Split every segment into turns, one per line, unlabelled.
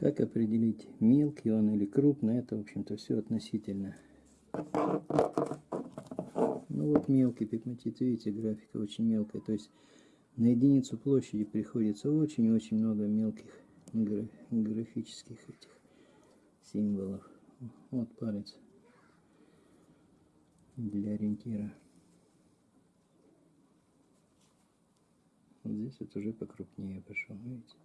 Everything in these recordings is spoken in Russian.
Как определить, мелкий он или крупный, это, в общем-то, все относительно. Ну вот мелкий пигматит, видите, графика очень мелкая. То есть на единицу площади приходится очень-очень много мелких графических этих символов. Вот палец для ориентира. Вот здесь вот уже покрупнее пошел, видите?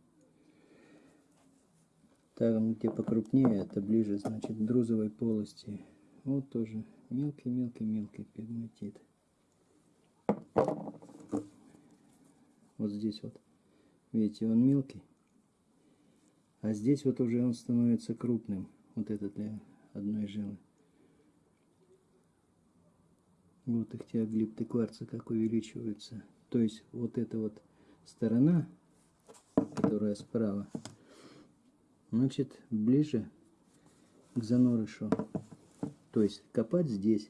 Там, где покрупнее, это ближе, значит, друзовой полости. Вот тоже мелкий-мелкий-мелкий пигматит. Вот здесь вот, видите, он мелкий. А здесь вот уже он становится крупным. Вот этот для одной жилы. Вот их теоглипты кварца как увеличиваются. То есть вот эта вот сторона, которая справа, значит, ближе к занорышу. То есть копать здесь,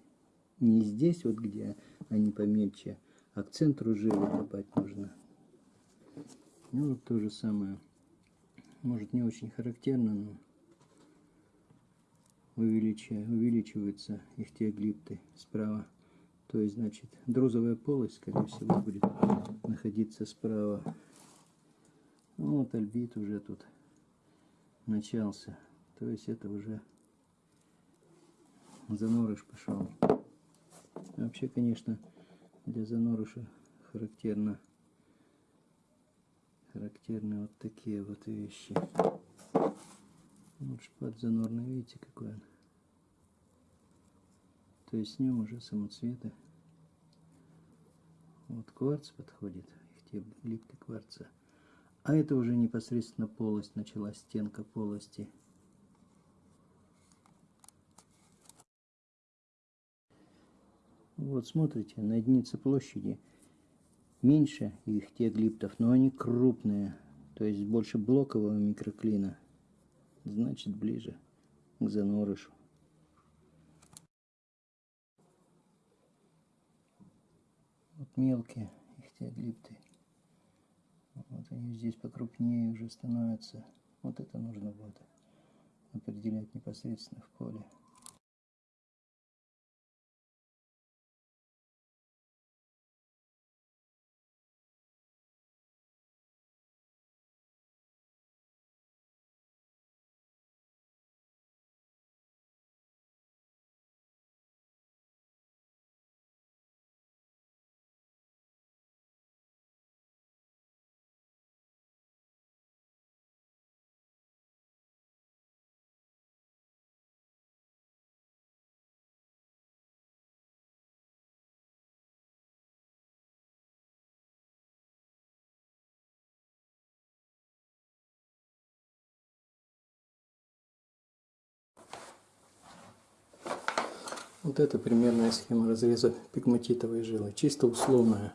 не здесь, вот где они помельче, а к центру жилы копать нужно. Ну, вот то же самое. Может, не очень характерно, но увеличиваются их теоглипты справа. То есть, значит, друзовая полость, скорее всего, будет находиться справа. Ну, вот альбит уже тут начался. То есть это уже занорыш пошел. Вообще, конечно, для занорыша характерно характерны вот такие вот вещи. Вот шпат занорный, видите, какой он. То есть с ним уже самоцветы. Вот кварц подходит, их те липты кварца. А это уже непосредственно полость, началась стенка полости. Вот смотрите, на единице площади меньше их теоглиптов, но они крупные, то есть больше блокового микроклина, значит ближе к занорышу. Вот мелкие их теоглипты. Вот они здесь покрупнее уже становятся. Вот это нужно будет определять непосредственно в поле. Вот это примерная схема разреза пигматитовой жилы. Чисто условная.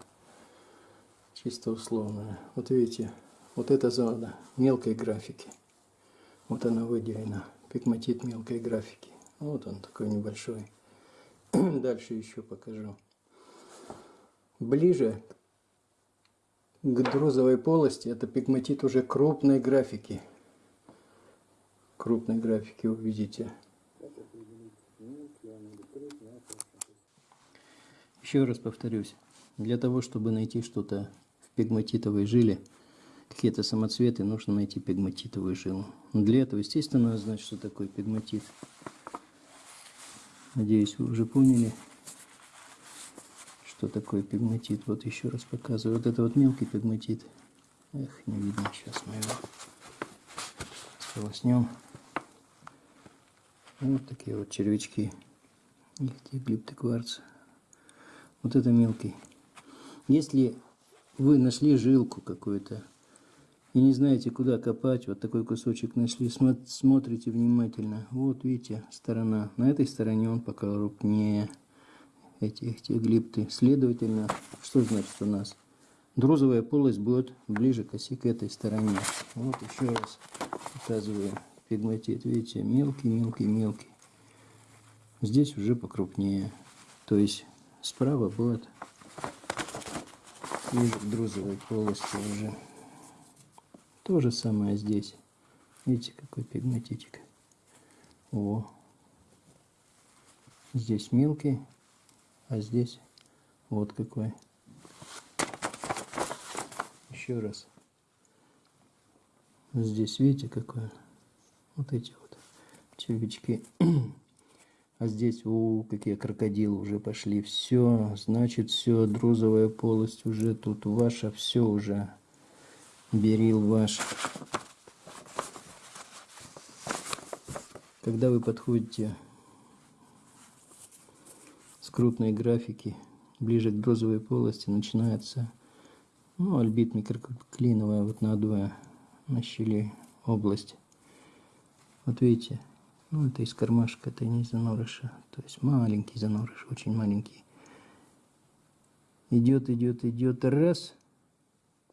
Чисто условная. Вот видите, вот эта зона мелкой графики. Вот она выделена. Пигматит мелкой графики. Вот он такой небольшой. Дальше еще покажу. Ближе к друзовой полости это пигматит уже крупной графики. Крупной графики увидите. Еще раз повторюсь, для того, чтобы найти что-то в пигматитовой жиле, какие-то самоцветы, нужно найти пигматитовую жилу. Для этого, естественно, надо знать, что такое пигматит. Надеюсь, вы уже поняли, что такое пигматит. Вот еще раз показываю. Вот это вот мелкий пигматит. Эх, не видно сейчас моего. Сполоснем. Вот такие вот червячки. Их глипты кварца. Вот это мелкий. Если вы нашли жилку какую-то и не знаете, куда копать, вот такой кусочек нашли, смотрите внимательно. Вот видите, сторона. На этой стороне он пока крупнее эти, эти глипты. Следовательно, что значит у нас? Друзовая полость будет ближе к оси к этой стороне. Вот еще раз показываю пигматит. Видите, мелкий, мелкий, мелкий. Здесь уже покрупнее. То есть Справа будет ближе к друзовой полости уже. То же самое здесь. Видите, какой пигматитик. О. Здесь мелкий, а здесь вот какой. Еще раз. Здесь видите какой? Вот эти вот червячки. А здесь, о, какие крокодилы уже пошли. Все, значит, все, друзовая полость уже тут ваша, все уже. Берил ваш. Когда вы подходите с крупной графики ближе к друзовой полости, начинается ну, альбит микроклиновая вот надуя на щели область. Вот видите, ну, это из кармашка, это не из занорыша. То есть маленький занорыш, очень маленький. Идет, идет, идет. Раз.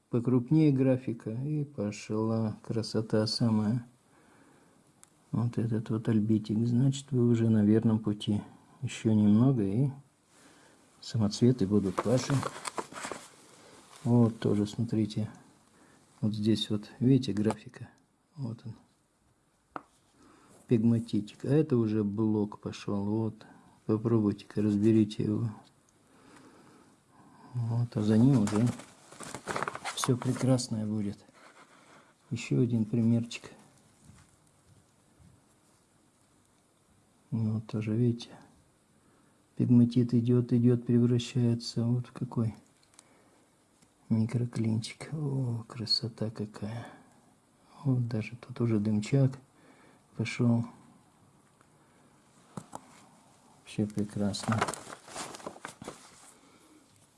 Покрупнее графика. И пошла красота самая. Вот этот вот альбитик. Значит, вы уже на верном пути. Еще немного и самоцветы будут ваши. Вот тоже, смотрите. Вот здесь вот, видите, графика. Вот он пигматитик. А это уже блок пошел. Вот. Попробуйте-ка, разберите его. Вот, а за ним уже все прекрасное будет. Еще один примерчик. Вот тоже, видите, пигматит идет, идет, превращается вот в какой микроклинчик. О, красота какая. Вот даже тут уже дымчак пошел. Вообще прекрасно.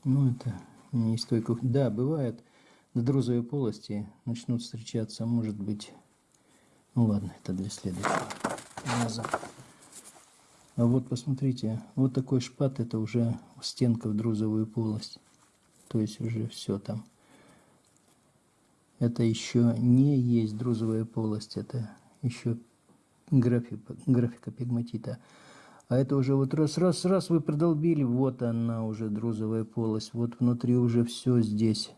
Ну, это не стойко. Да, бывает, на друзовой полости начнут встречаться, может быть... Ну ладно, это для следующего раза. А вот посмотрите, вот такой шпат, это уже стенка в друзовую полость. То есть уже все там. Это еще не есть друзовая полость, это еще графика, графика пигматита. А это уже вот раз, раз, раз вы продолбили, вот она уже друзовая полость, вот внутри уже все здесь.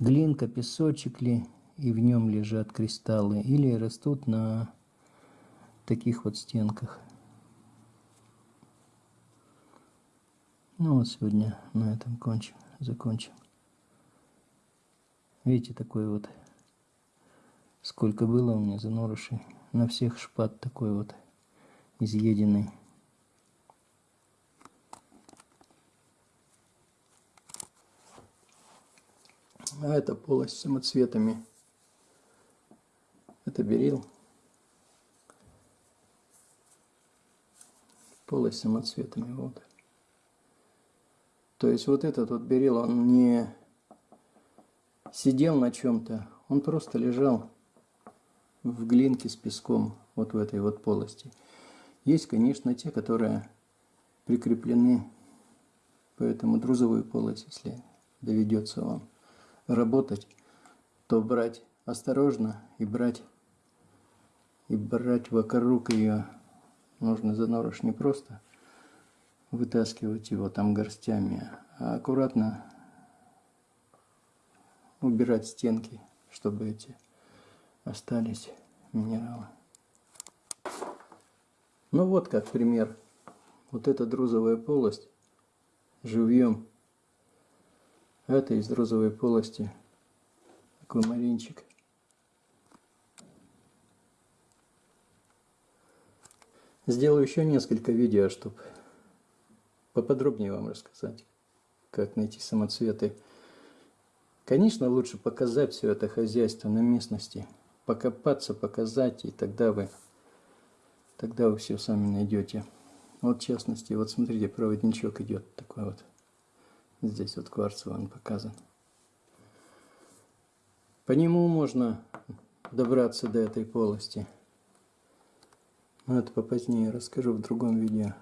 Глинка, песочек ли, и в нем лежат кристаллы, или растут на таких вот стенках. Ну вот сегодня на этом кончим, закончим. Видите, такой вот, сколько было у меня занорышей на всех шпат такой вот изъеденный. А это полость самоцветами. Это берил. Полость самоцветами. Вот. То есть вот этот вот берил, он не сидел на чем-то, он просто лежал в глинке с песком, вот в этой вот полости. Есть, конечно, те, которые прикреплены по этому друзовую полость, если доведется вам работать, то брать осторожно и брать и брать вокруг ее нужно за норыш не просто вытаскивать его там горстями, а аккуратно убирать стенки, чтобы эти остались минералы. Ну вот как пример. Вот эта друзовая полость живьем. Это из друзовой полости аквамаринчик. Сделаю еще несколько видео, чтобы поподробнее вам рассказать, как найти самоцветы. Конечно, лучше показать все это хозяйство на местности – покопаться, показать, и тогда вы, тогда вы все сами найдете. Вот в частности, вот смотрите, проводничок идет такой вот. Здесь вот кварцевый он показан. По нему можно добраться до этой полости. Но это попозднее расскажу в другом видео.